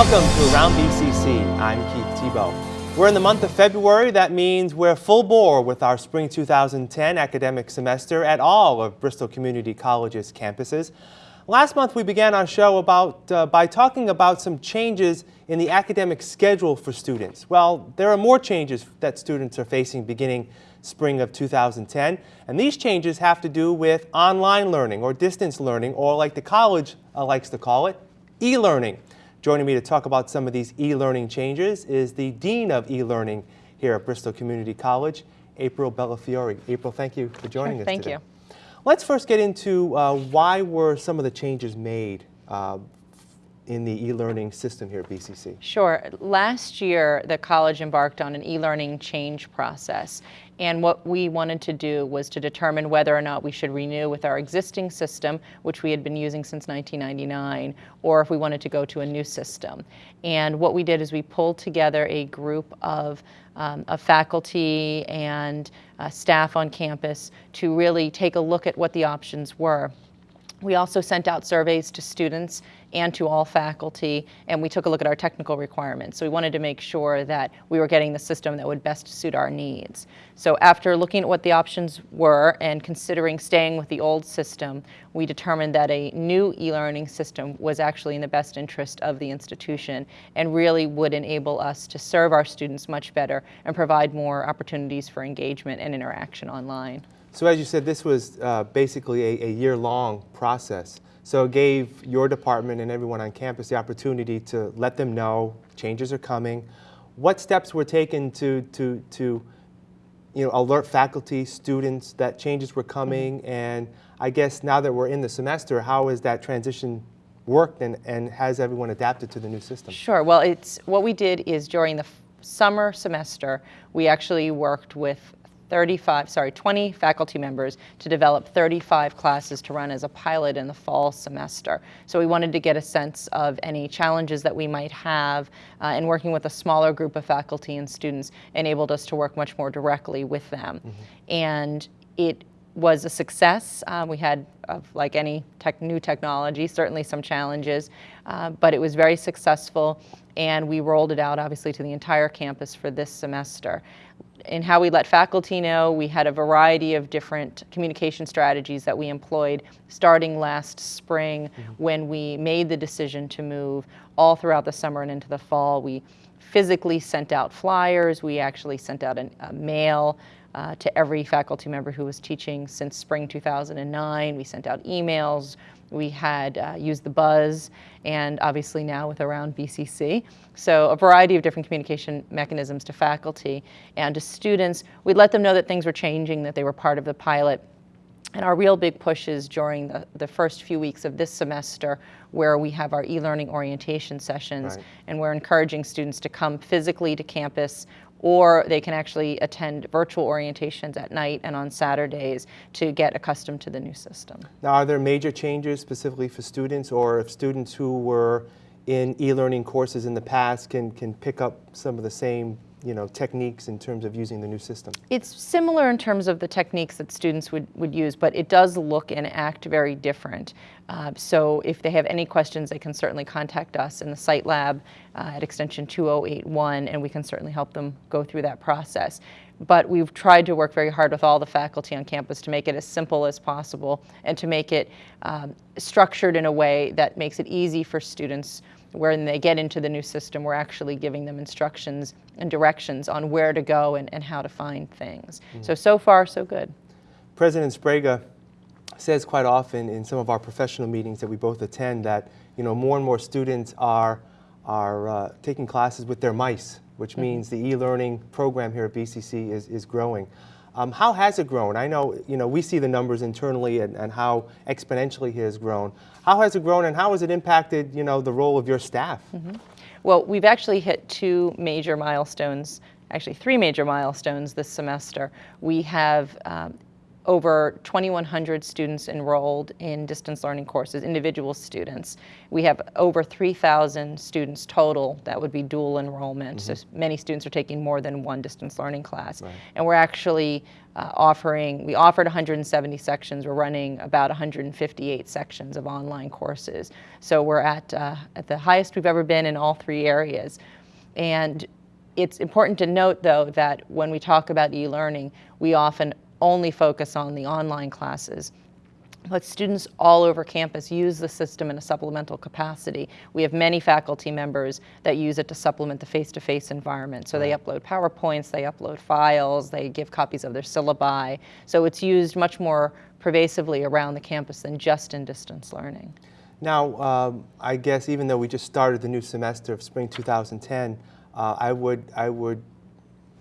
Welcome to Around BCC. I'm Keith Tebow. We're in the month of February. That means we're full bore with our spring 2010 academic semester at all of Bristol Community College's campuses. Last month we began our show about, uh, by talking about some changes in the academic schedule for students. Well, there are more changes that students are facing beginning spring of 2010, and these changes have to do with online learning or distance learning, or like the college uh, likes to call it, e-learning. Joining me to talk about some of these e-learning changes is the Dean of E-Learning here at Bristol Community College, April Bellafiore. April, thank you for joining sure, us thank today. you. Let's first get into uh, why were some of the changes made uh, in the e-learning system here at BCC? Sure. Last year, the college embarked on an e-learning change process. And what we wanted to do was to determine whether or not we should renew with our existing system, which we had been using since 1999, or if we wanted to go to a new system. And what we did is we pulled together a group of, um, of faculty and uh, staff on campus to really take a look at what the options were. We also sent out surveys to students and to all faculty, and we took a look at our technical requirements. So we wanted to make sure that we were getting the system that would best suit our needs. So after looking at what the options were and considering staying with the old system, we determined that a new e-learning system was actually in the best interest of the institution and really would enable us to serve our students much better and provide more opportunities for engagement and interaction online. So as you said, this was uh, basically a, a year-long process. So it gave your department and everyone on campus the opportunity to let them know changes are coming. What steps were taken to, to, to you know, alert faculty, students that changes were coming? Mm -hmm. And I guess now that we're in the semester, how has that transition worked and, and has everyone adapted to the new system? Sure. Well, it's what we did is during the summer semester, we actually worked with 35, sorry, 20 faculty members to develop 35 classes to run as a pilot in the fall semester. So we wanted to get a sense of any challenges that we might have uh, and working with a smaller group of faculty and students enabled us to work much more directly with them. Mm -hmm. And it was a success. Uh, we had, uh, like any tech, new technology, certainly some challenges, uh, but it was very successful and we rolled it out obviously to the entire campus for this semester in how we let faculty know, we had a variety of different communication strategies that we employed starting last spring mm -hmm. when we made the decision to move all throughout the summer and into the fall. We physically sent out flyers. We actually sent out an, a mail uh, to every faculty member who was teaching since spring 2009. We sent out emails. We had uh, used the buzz and obviously now with around BCC. So a variety of different communication mechanisms to faculty and to students. We let them know that things were changing, that they were part of the pilot. And our real big push is during the, the first few weeks of this semester where we have our e-learning orientation sessions right. and we're encouraging students to come physically to campus or they can actually attend virtual orientations at night and on Saturdays to get accustomed to the new system. Now, are there major changes specifically for students, or if students who were in e-learning courses in the past can, can pick up some of the same you know, techniques in terms of using the new system? It's similar in terms of the techniques that students would, would use, but it does look and act very different. Uh, so if they have any questions, they can certainly contact us in the site lab uh, at extension 2081, and we can certainly help them go through that process. But we've tried to work very hard with all the faculty on campus to make it as simple as possible and to make it um, structured in a way that makes it easy for students when they get into the new system, we're actually giving them instructions and directions on where to go and, and how to find things. Mm. So, so far, so good. President Sbrega says quite often in some of our professional meetings that we both attend that, you know, more and more students are, are uh, taking classes with their mice, which mm -hmm. means the e-learning program here at BCC is, is growing. Um, how has it grown? I know, you know, we see the numbers internally and, and how exponentially it has grown. How has it grown and how has it impacted, you know, the role of your staff? Mm -hmm. Well, we've actually hit two major milestones, actually three major milestones this semester. We have um, over 2,100 students enrolled in distance learning courses, individual students. We have over 3,000 students total that would be dual enrollment. So many students are taking more than one distance learning class. And we're actually uh, offering, we offered 170 sections. We're running about 158 sections of online courses. So we're at, uh, at the highest we've ever been in all three areas. And it's important to note, though, that when we talk about e-learning, we often only focus on the online classes. But students all over campus use the system in a supplemental capacity. We have many faculty members that use it to supplement the face-to-face environment. So they upload PowerPoints, they upload files, they give copies of their syllabi. So it's used much more pervasively around the campus than just in distance learning. Now, um, I guess even though we just started the new semester of spring 2010, uh, I would I would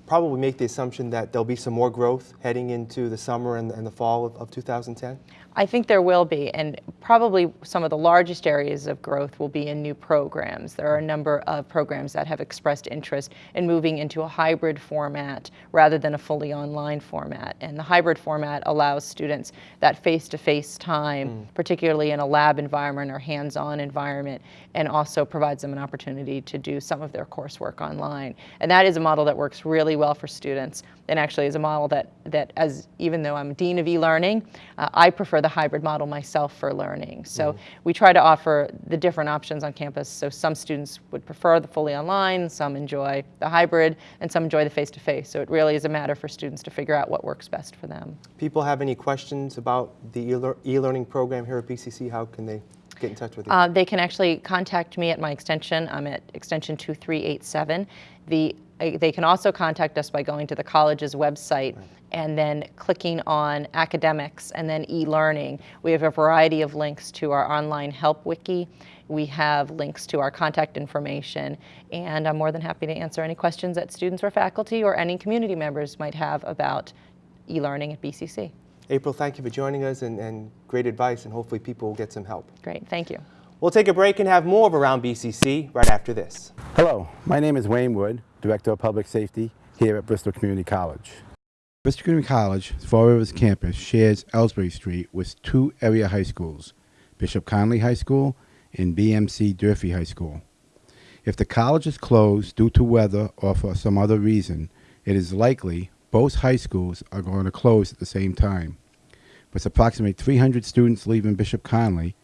probably make the assumption that there'll be some more growth heading into the summer and, and the fall of, of 2010. I think there will be, and probably some of the largest areas of growth will be in new programs. There are a number of programs that have expressed interest in moving into a hybrid format rather than a fully online format. And the hybrid format allows students that face-to-face time, mm. particularly in a lab environment or hands-on environment, and also provides them an opportunity to do some of their coursework online. And that is a model that works really well for students and actually is a model that, that as even though I'm dean of e-learning, uh, I prefer the hybrid model myself for learning. So we try to offer the different options on campus. So some students would prefer the fully online, some enjoy the hybrid, and some enjoy the face-to-face. So it really is a matter for students to figure out what works best for them. People have any questions about the e-lear- e-learning program here at BCC? How can they get in touch with you? Uh, they can actually contact me at my extension. I'm at extension 2387. The, uh, they can also contact us by going to the college's website and then clicking on academics and then e-learning. We have a variety of links to our online help wiki. We have links to our contact information, and I'm more than happy to answer any questions that students or faculty or any community members might have about e-learning at BCC. April, thank you for joining us and, and great advice, and hopefully people will get some help. Great, thank you. We'll take a break and have more of Around BCC right after this. Hello, my name is Wayne Wood, Director of Public Safety here at Bristol Community College. Bristol Community College, Fall Rivers campus, shares Elsbree Street with two area high schools, Bishop Connolly High School and BMC Durfee High School. If the college is closed due to weather or for some other reason, it is likely both high schools are going to close at the same time. With approximately 300 students leaving Bishop Connolly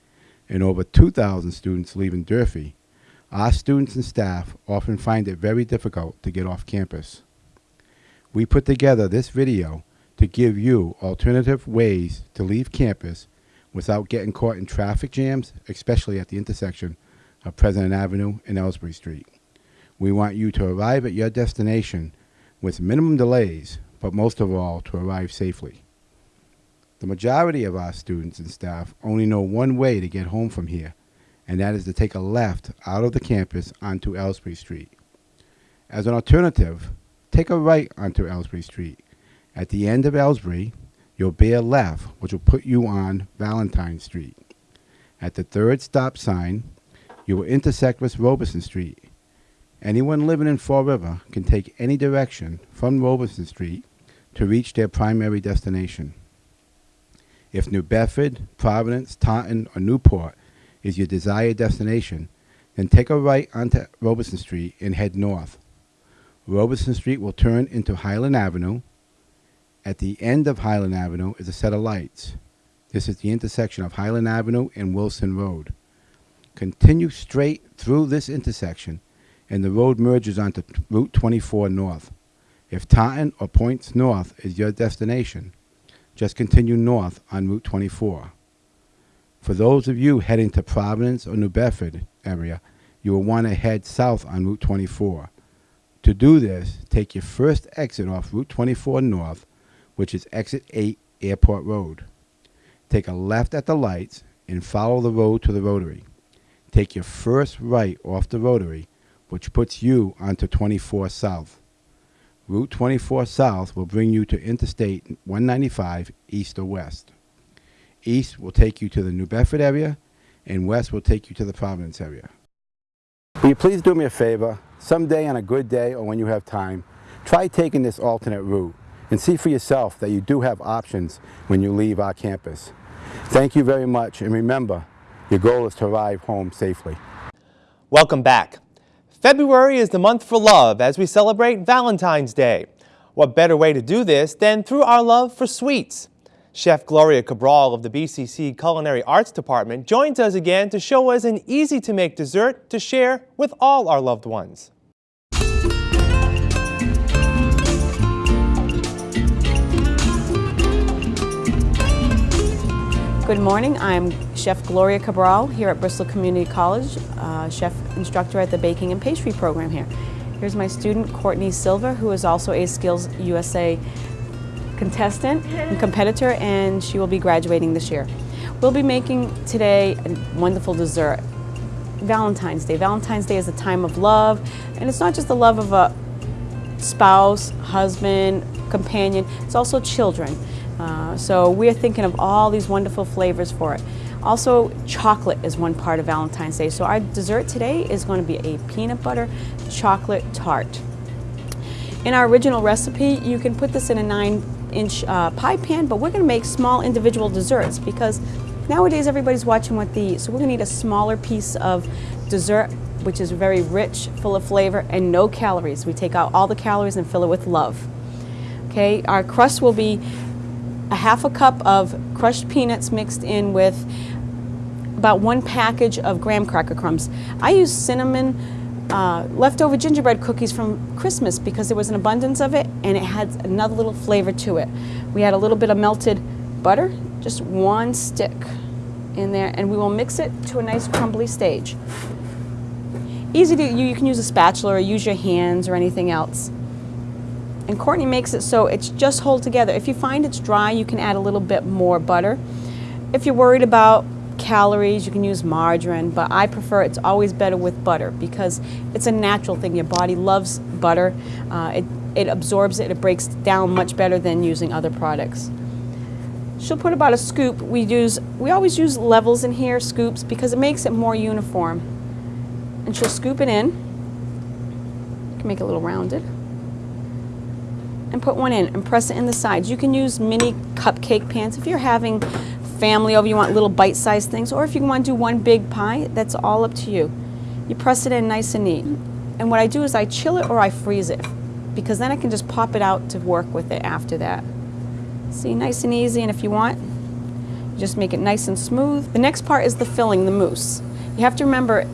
and over 2,000 students leaving Durfee, our students and staff often find it very difficult to get off campus. We put together this video to give you alternative ways to leave campus without getting caught in traffic jams, especially at the intersection of President Avenue and Elsbree Street. We want you to arrive at your destination with minimum delays, but most of all, to arrive safely. The majority of our students and staff only know one way to get home from here, and that is to take a left out of the campus onto Elsbree Street. As an alternative, take a right onto Elsbree Street. At the end of Elsbree, you'll bear left, which will put you on Valentine Street. At the third stop sign, you will intersect with Robeson Street. Anyone living in Fall River can take any direction from Robeson Street to reach their primary destination. If New Bedford, Providence, Taunton, or Newport is your desired destination, then take a right onto Robeson Street and head north. Robeson Street will turn into Highland Avenue. At the end of Highland Avenue is a set of lights. This is the intersection of Highland Avenue and Wilson Road. Continue straight through this intersection and the road merges onto Route 24 North. If Taunton or Points North is your destination, just continue north on Route 24. For those of you heading to Providence or New Bedford area, you will want to head south on Route 24. To do this, take your first exit off Route 24 North, which is exit 8 Airport Road. Take a left at the lights and follow the road to the rotary. Take your first right off the rotary, which puts you onto 24 South. Route 24 South will bring you to Interstate 195 east or west. East will take you to the New Bedford area, and west will take you to the Providence area. Will you please do me a favor? Someday on a good day or when you have time, try taking this alternate route. and see for yourself that you do have options when you leave our campus. Thank you very much, and remember, your goal is to arrive home safely. Welcome back. February is the month for love as we celebrate Valentine's Day. What better way to do this than through our love for sweets? Chef Gloria Cabral of the BCC Culinary Arts Department joins us again to show us an easy to make dessert to share with all our loved ones. Good morning. I'm Chef Gloria Cabral here at Bristol Community College, uh, chef instructor at the Baking and Pastry program here. Here's my student Courtney Silva, who is also a Skills USA contestant and competitor, and she will be graduating this year. We'll be making today a wonderful dessert. Valentine's Day. Valentine's Day is a time of love, and it's not just the love of a spouse, husband, companion, it's also children. Uh, so we're thinking of all these wonderful flavors for it. Also, chocolate is one part of Valentine's Day. So our dessert today is going to be a peanut butter chocolate tart. In our original recipe, you can put this in a nine inch uh, pie pan, but we're going to make small individual desserts because nowadays everybody's watching what they eat. So we're going to need a smaller piece of dessert which is very rich, full of flavor, and no calories. We take out all the calories and fill it with love. Okay, our crust will be a half a cup of crushed peanuts mixed in with about one package of graham cracker crumbs. I use cinnamon uh, leftover gingerbread cookies from Christmas because there was an abundance of it and it had another little flavor to it. We had a little bit of melted butter, just one stick in there, and we will mix it to a nice crumbly stage. Easy to, you, you can use a spatula or use your hands or anything else. And Courtney makes it so it's just hold together. If you find it's dry, you can add a little bit more butter. If you're worried about calories, you can use margarine, but I prefer it's always better with butter because it's a natural thing. Your body loves butter. Uh, it, it absorbs it, it breaks down much better than using other products. She'll put about a scoop. We use we always use levels in here, scoops, because it makes it more uniform. And she'll scoop it in. You can make it a little rounded and put one in and press it in the sides. You can use mini cupcake pans if you're having family over, you want little bite-sized things, or if you want to do one big pie, that's all up to you. You press it in nice and neat. And what I do is I chill it or I freeze it because then I can just pop it out to work with it after that. See, nice and easy, and if you want, you just make it nice and smooth. The next part is the filling, the mousse. You have to remember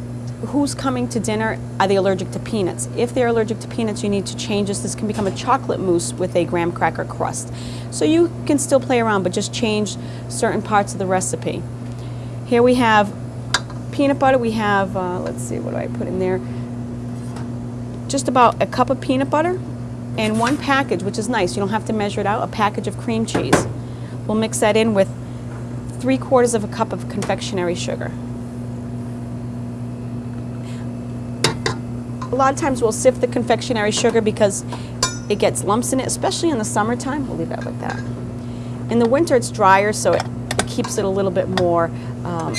who's coming to dinner, are they allergic to peanuts? If they're allergic to peanuts, you need to change this. This can become a chocolate mousse with a graham cracker crust. So you can still play around, but just change certain parts of the recipe. Here we have peanut butter. We have, uh, let's see, what do I put in there? Just about a cup of peanut butter and one package, which is nice. You don't have to measure it out, a package of cream cheese. We'll mix that in with three quarters of a cup of confectionery sugar. A lot of times we'll sift the confectionery sugar because it gets lumps in it, especially in the summertime. We'll leave that like that. In the winter it's drier, so it, it keeps it a little bit more um,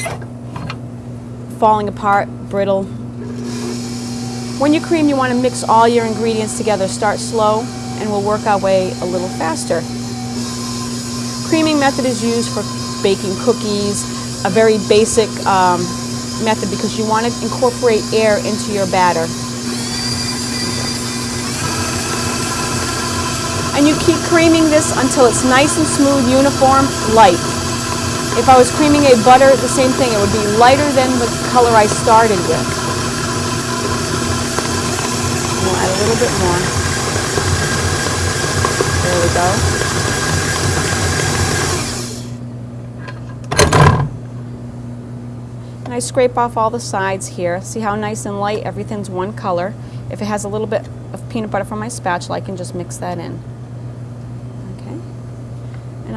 falling apart, brittle. When you cream, you want to mix all your ingredients together. Start slow, and we'll work our way a little faster. Creaming method is used for baking cookies, a very basic um, method because you want to incorporate air into your batter. And you keep creaming this until it's nice and smooth, uniform, light. If I was creaming a butter, the same thing. It would be lighter than the color I started with. we'll add a little bit more. There we go. And I scrape off all the sides here. See how nice and light everything's one color. If it has a little bit of peanut butter from my spatula, I can just mix that in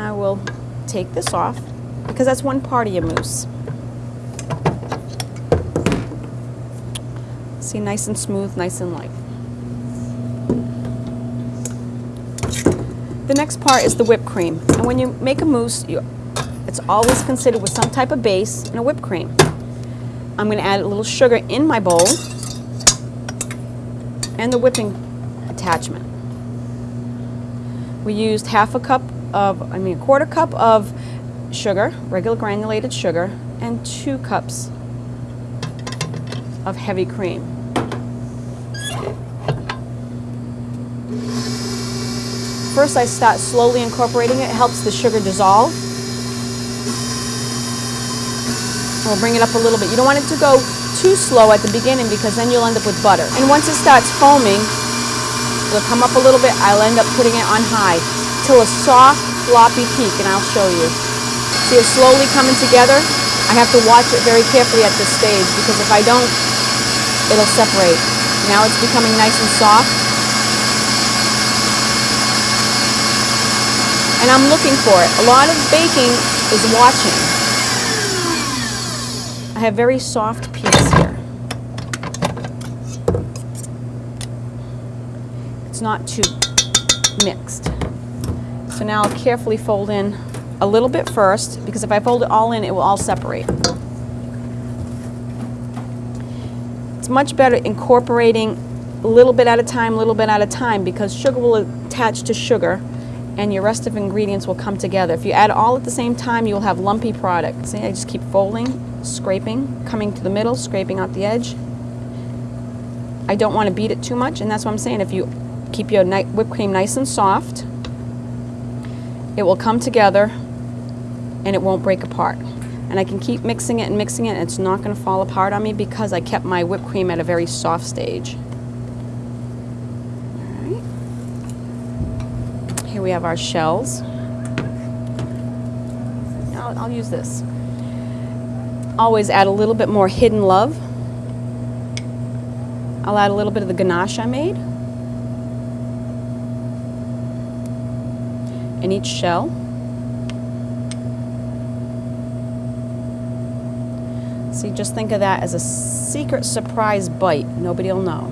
I will take this off because that's one part of your mousse. See, nice and smooth, nice and light. The next part is the whipped cream. And when you make a mousse, you, it's always considered with some type of base and a whipped cream. I'm going to add a little sugar in my bowl and the whipping attachment. We used half a cup of, I mean, a quarter cup of sugar, regular granulated sugar, and two cups of heavy cream. First, I start slowly incorporating it. It helps the sugar dissolve. We'll bring it up a little bit. You don't want it to go too slow at the beginning because then you'll end up with butter. And once it starts foaming, it'll come up a little bit. I'll end up putting it on high till a soft, floppy peak, and I'll show you. See it slowly coming together? I have to watch it very carefully at this stage because if I don't, it'll separate. Now it's becoming nice and soft. And I'm looking for it. A lot of baking is watching. I have very soft peaks here. It's not too mixed. So now I'll carefully fold in a little bit first because if I fold it all in, it will all separate. It's much better incorporating a little bit at a time, a little bit at a time because sugar will attach to sugar and your rest of ingredients will come together. If you add all at the same time, you'll have lumpy product. See, I just keep folding, scraping, coming to the middle, scraping out the edge. I don't want to beat it too much, and that's what I'm saying. If you keep your whipped cream nice and soft, it will come together and it won't break apart. And I can keep mixing it and mixing it, and it's not going to fall apart on me because I kept my whipped cream at a very soft stage. Here we have our shells. I'll, I'll use this. Always add a little bit more hidden love. I'll add a little bit of the ganache I made. In each shell. See, just think of that as a secret surprise bite. Nobody will know.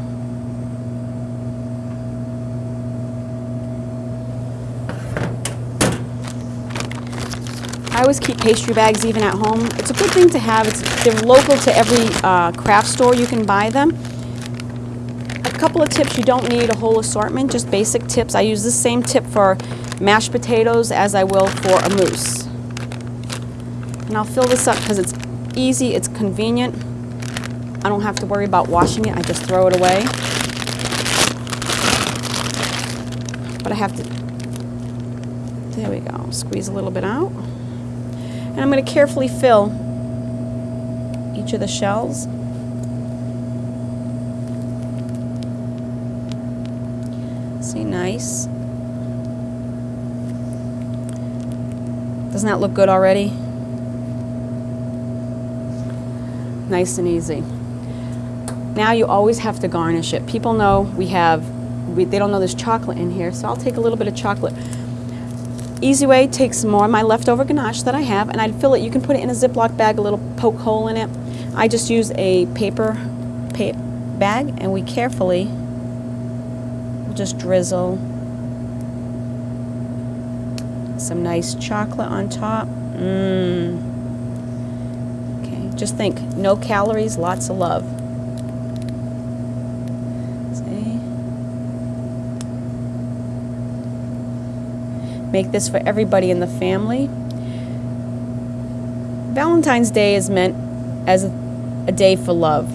I always keep pastry bags even at home. It's a good thing to have. It's, they're local to every uh, craft store. You can buy them. A couple of tips. You don't need a whole assortment, just basic tips. I use the same tip for mashed potatoes as I will for a mousse. And I'll fill this up because it's easy, it's convenient. I don't have to worry about washing it. I just throw it away. But I have to, there we go, squeeze a little bit out. And I'm going to carefully fill each of the shells. See, nice. Doesn't that look good already? Nice and easy. Now you always have to garnish it. People know we have, we, they don't know there's chocolate in here, so I'll take a little bit of chocolate. Easy way, take some more of my leftover ganache that I have and I'd fill it. You can put it in a Ziploc bag, a little poke hole in it. I just use a paper pa bag and we carefully just drizzle some nice chocolate on top. Mmm. Okay, just think, no calories, lots of love. See? Make this for everybody in the family. Valentine's Day is meant as a, a day for love.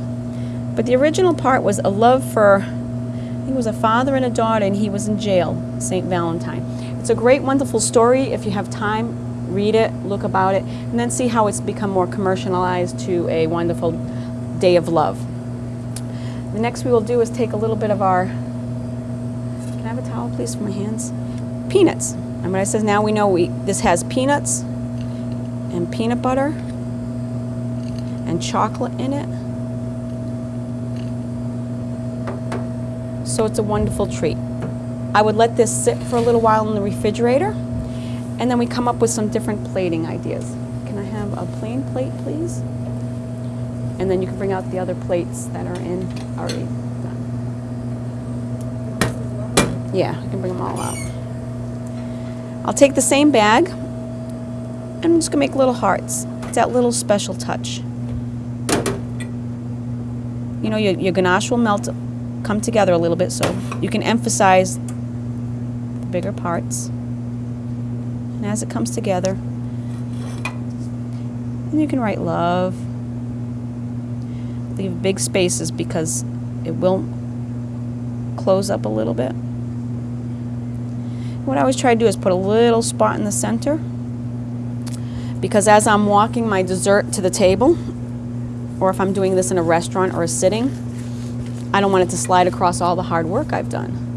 But the original part was a love for, I think it was a father and a daughter, and he was in jail, St. Valentine. It's a great, wonderful story. If you have time, read it, look about it, and then see how it's become more commercialized to a wonderful day of love. The next we will do is take a little bit of our, can I have a towel please for my hands? Peanuts. And when I says now we know we this has peanuts and peanut butter and chocolate in it. So it's a wonderful treat. I would let this sit for a little while in the refrigerator and then we come up with some different plating ideas. Can I have a plain plate, please? And then you can bring out the other plates that are in already done. Yeah, I can bring them all out. I'll take the same bag and I'm just gonna make little hearts. It's that little special touch. You know, your, your ganache will melt, come together a little bit so you can emphasize bigger parts. And as it comes together, and you can write love. Leave big spaces because it will close up a little bit. What I always try to do is put a little spot in the center because as I'm walking my dessert to the table, or if I'm doing this in a restaurant or a sitting, I don't want it to slide across all the hard work I've done.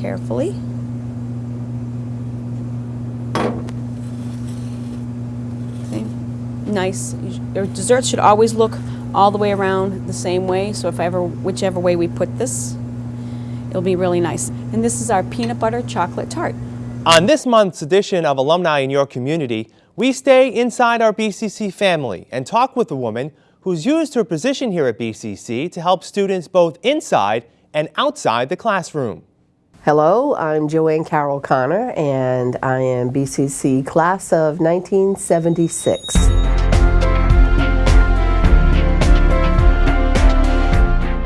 Carefully. Okay. Nice. Your desserts should always look all the way around the same way. So if I ever, whichever way we put this, it'll be really nice. And this is our peanut butter chocolate tart. On this month's edition of Alumni in Your Community, we stay inside our BCC family and talk with a woman who's used her position here at BCC to help students both inside and outside the classroom. Hello, I'm Joanne Carroll Connor, and I am BCC class of 1976.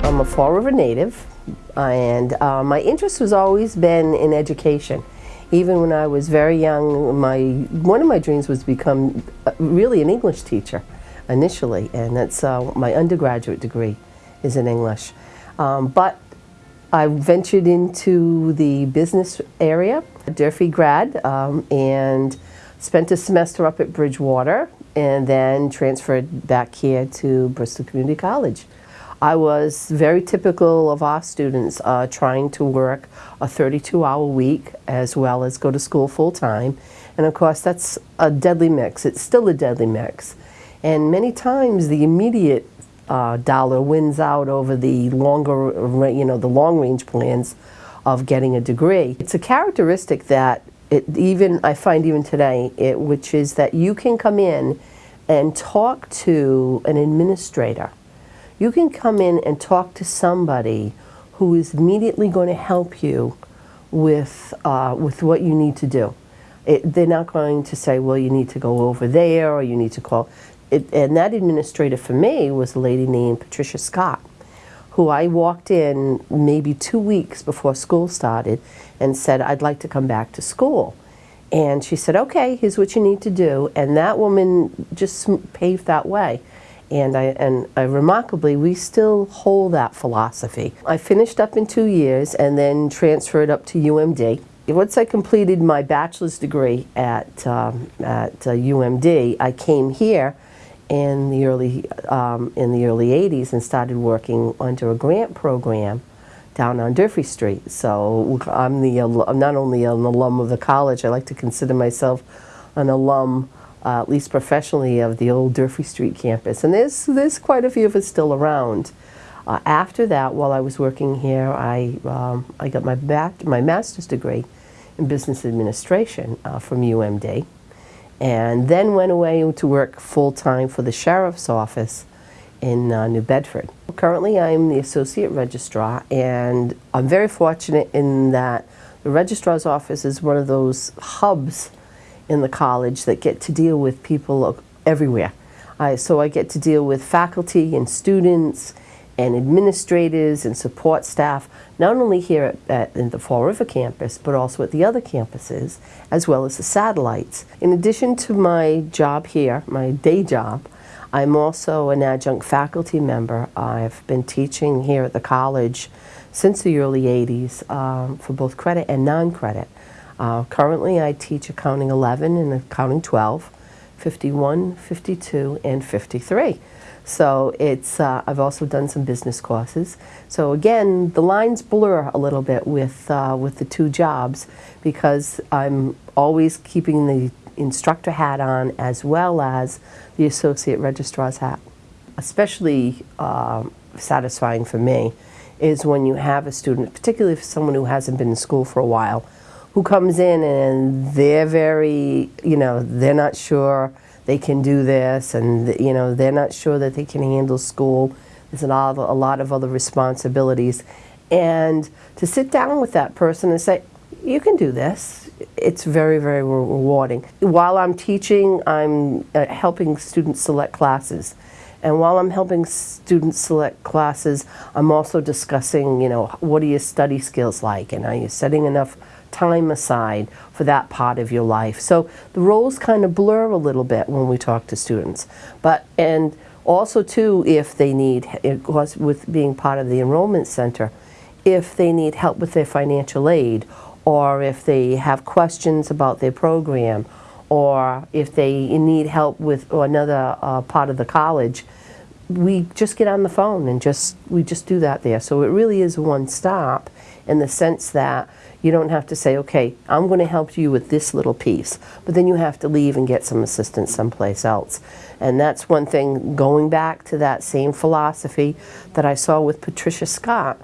I'm a Fall River native, and uh, my interest has always been in education. Even when I was very young, my one of my dreams was to become uh, really an English teacher initially, and that's uh, my undergraduate degree is in English. Um, but I ventured into the business area, Durfee grad, um, and spent a semester up at Bridgewater, and then transferred back here to Bristol Community College. I was very typical of our students uh, trying to work a 32-hour week as well as go to school full-time. And of course, that's a deadly mix. It's still a deadly mix. And many times the immediate uh, dollar wins out over the longer, you know, the long-range plans of getting a degree. It's a characteristic that it even I find even today, it, which is that you can come in and talk to an administrator. You can come in and talk to somebody who is immediately going to help you with uh, with what you need to do. It, they're not going to say, well, you need to go over there or you need to call it, and that administrator for me was a lady named Patricia Scott, who I walked in maybe two weeks before school started and said, I'd like to come back to school. And she said, okay, here's what you need to do. And that woman just paved that way. And, I, and I, remarkably, we still hold that philosophy. I finished up in two years and then transferred up to UMD. Once I completed my bachelor's degree at, um, at uh, UMD, I came here in the early um, in the early 80s and started working under a grant program down on Durfee Street. So I'm the I'm not only an alum of the college, I like to consider myself an alum, uh, at least professionally, of the old Durfee Street campus. And there's there's quite a few of us still around. Uh, after that, while I was working here, I um, I got my back my master's degree in business administration uh, from UMD and then went away to work full-time for the sheriff's office in uh, New Bedford. Currently I'm the associate registrar and I'm very fortunate in that the registrar's office is one of those hubs in the college that get to deal with people everywhere. So I get to deal with faculty and students and administrators and support staff, not only here at, at, in the Fall River campus, but also at the other campuses, as well as the satellites. In addition to my job here, my day job, I'm also an adjunct faculty member. I've been teaching here at the college since the early 80s um, for both credit and non-credit. Uh, currently, I teach Accounting 11 and Accounting 12, 51, 52, and 53. So it's, uh, I've also done some business courses. So again, the lines blur a little bit with, uh, with the two jobs because I'm always keeping the instructor hat on as well as the associate registrar's hat. Especially uh, satisfying for me is when you have a student, particularly for someone who hasn't been in school for a while, who comes in and they're very, you know, they're not sure they can do this and you know they're not sure that they can handle school. There's a lot of, a lot of other responsibilities. And to sit down with that person and say you can do this. It's very very rewarding. While I'm teaching I'm uh, helping students select classes. And while I'm helping students select classes, I'm also discussing, you know, what are your study skills like? And are you setting enough time aside for that part of your life. So the roles kind of blur a little bit when we talk to students. But, and also too, if they need, of course, with being part of the enrollment center, if they need help with their financial aid or if they have questions about their program or if they need help with another uh, part of the college, we just get on the phone and just we just do that there. So it really is one stop in the sense that you don't have to say, okay, I'm going to help you with this little piece, but then you have to leave and get some assistance someplace else. And that's one thing, going back to that same philosophy that I saw with Patricia Scott.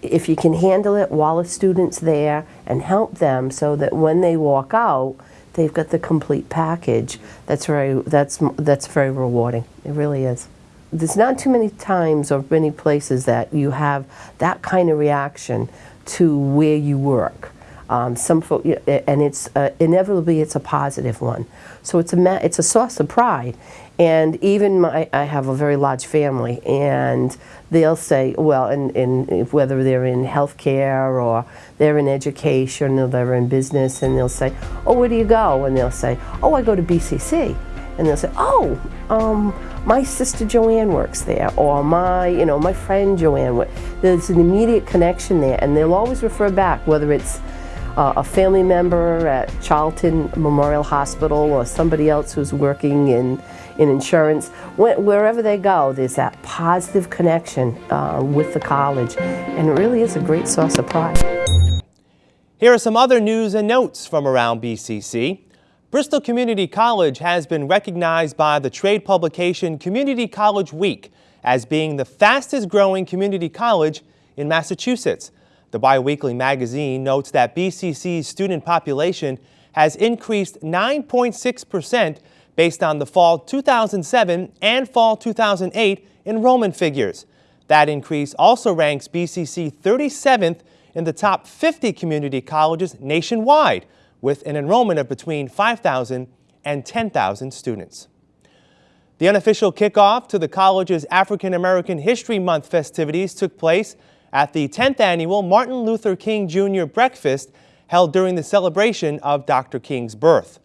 If you can handle it while a student's there and help them so that when they walk out, they've got the complete package, that's very, that's, that's very rewarding. It really is there's not too many times or many places that you have that kind of reaction to where you work. Um, some folk, and it's uh, inevitably it's a positive one. So it's a it's a source of pride. And even my, I have a very large family, and they'll say, well, in, in whether they're in healthcare or they're in education or they're in business, and they'll say, oh, where do you go? And they'll say, oh, I go to BCC. And they'll say, oh, um, my sister Joanne works there, or my, you know, my friend Joanne. There's an immediate connection there, and they'll always refer back, whether it's uh, a family member at Charlton Memorial Hospital or somebody else who's working in, in insurance. wherever they go, there's that positive connection uh, with the college, and it really is a great source of pride. Here are some other news and notes from around BCC. Bristol Community College has been recognized by the trade publication Community College Week as being the fastest growing community college in Massachusetts. The biweekly magazine notes that BCC's student population has increased 9.6% based on the fall 2007 and fall 2008 enrollment figures. That increase also ranks BCC 37th in the top 50 community colleges nationwide, with an enrollment of between 5,000 and 10,000 students. The unofficial kickoff to the college's African American History Month festivities took place at the 10th annual Martin Luther King Jr. Breakfast held during the celebration of Dr. King's birth.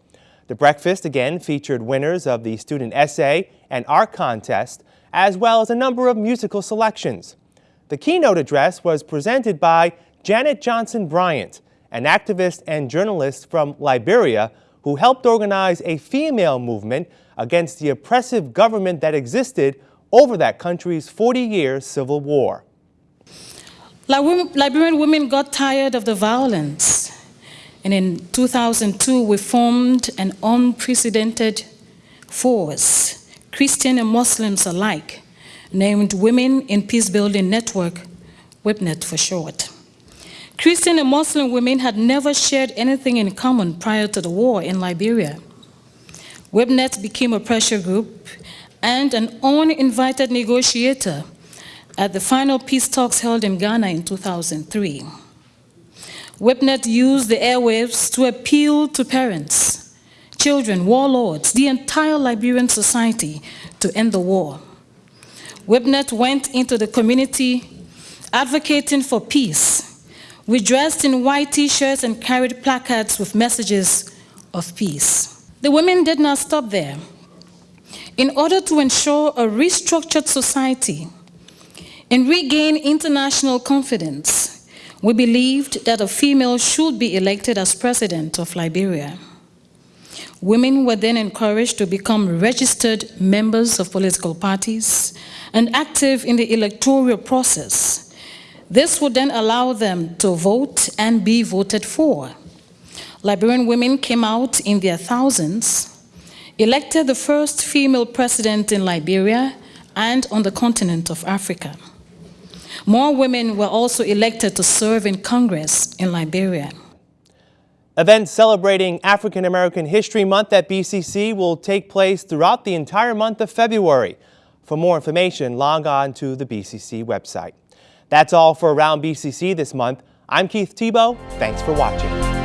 The breakfast again featured winners of the student essay and art contest, as well as a number of musical selections. The keynote address was presented by Janet Johnson Bryant, an activist and journalist from Liberia who helped organize a female movement against the oppressive government that existed over that country's 40-year civil war. Liberian women got tired of the violence. And in 2002, we formed an unprecedented force, Christian and Muslims alike, named Women in Peacebuilding Network, WIPNET for short. Christian and Muslim women had never shared anything in common prior to the war in Liberia. WIPNET became a pressure group and an uninvited negotiator at the final peace talks held in Ghana in 2003. WIPNET used the airwaves to appeal to parents, children, warlords, the entire Liberian society to end the war. WIPNET went into the community advocating for peace we dressed in white t-shirts and carried placards with messages of peace. The women did not stop there. In order to ensure a restructured society and regain international confidence, we believed that a female should be elected as president of Liberia. Women were then encouraged to become registered members of political parties and active in the electoral process this would then allow them to vote and be voted for. Liberian women came out in their thousands, elected the first female president in Liberia and on the continent of Africa. More women were also elected to serve in Congress in Liberia. Events celebrating African American History Month at BCC will take place throughout the entire month of February. For more information, log on to the BCC website. That's all for Around BCC this month. I'm Keith Tebow. Thanks for watching.